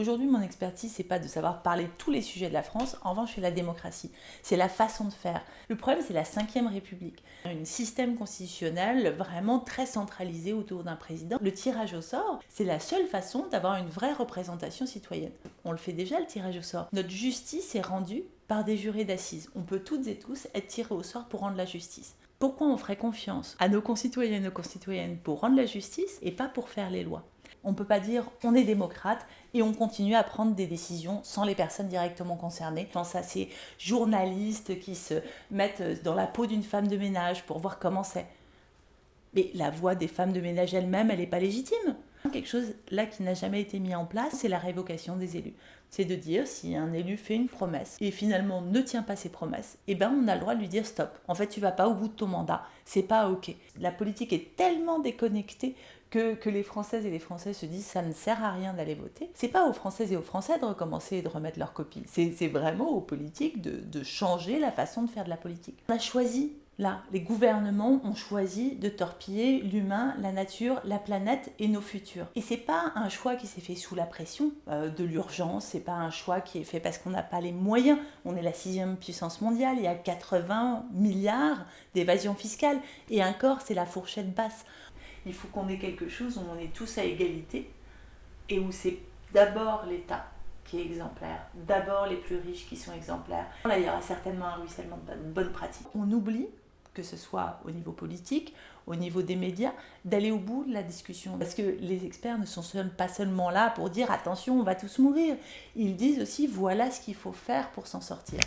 Aujourd'hui, mon expertise, c'est pas de savoir parler tous les sujets de la France, en revanche, c'est la démocratie. C'est la façon de faire. Le problème, c'est la Ve République. Un système constitutionnel vraiment très centralisé autour d'un président. Le tirage au sort, c'est la seule façon d'avoir une vraie représentation citoyenne. On le fait déjà, le tirage au sort. Notre justice est rendue par des jurés d'assises. On peut toutes et tous être tirés au sort pour rendre la justice. Pourquoi on ferait confiance à nos concitoyens et nos concitoyennes pour rendre la justice et pas pour faire les lois? On ne peut pas dire on est démocrate et on continue à prendre des décisions sans les personnes directement concernées. Je pense à ces journalistes qui se mettent dans la peau d'une femme de ménage pour voir comment c'est. Mais la voix des femmes de ménage elles-mêmes, elle n'est pas légitime. Quelque chose là qui n'a jamais été mis en place, c'est la révocation des élus. C'est de dire si un élu fait une promesse et finalement ne tient pas ses promesses, eh ben on a le droit de lui dire stop. En fait, tu vas pas au bout de ton mandat, c'est pas ok. La politique est tellement déconnectée que, que, les Françaises et les Français se disent ça ne sert à rien d'aller voter. C'est pas aux Françaises et aux Français de recommencer et de remettre leur copie. C'est vraiment aux politiques de, de changer la façon de faire de la politique. On a choisi Là, les gouvernements ont choisi de torpiller l'humain, la nature, la planète et nos futurs. Et c'est pas un choix qui s'est fait sous la pression euh, de l'urgence, c'est pas un choix qui est fait parce qu'on n'a pas les moyens. On est la sixième puissance mondiale, il y a 80 milliards d'évasion fiscale et encore c'est la fourchette basse. Il faut qu'on ait quelque chose où on est tous à égalité et où c'est d'abord l'État qui est exemplaire, d'abord les plus riches qui sont exemplaires. Là, il y aura certainement un ruissellement de bonnes pratiques. On oublie que ce soit au niveau politique, au niveau des médias, d'aller au bout de la discussion. Parce que les experts ne sont pas seulement là pour dire attention, on va tous mourir. Ils disent aussi voilà ce qu'il faut faire pour s'en sortir.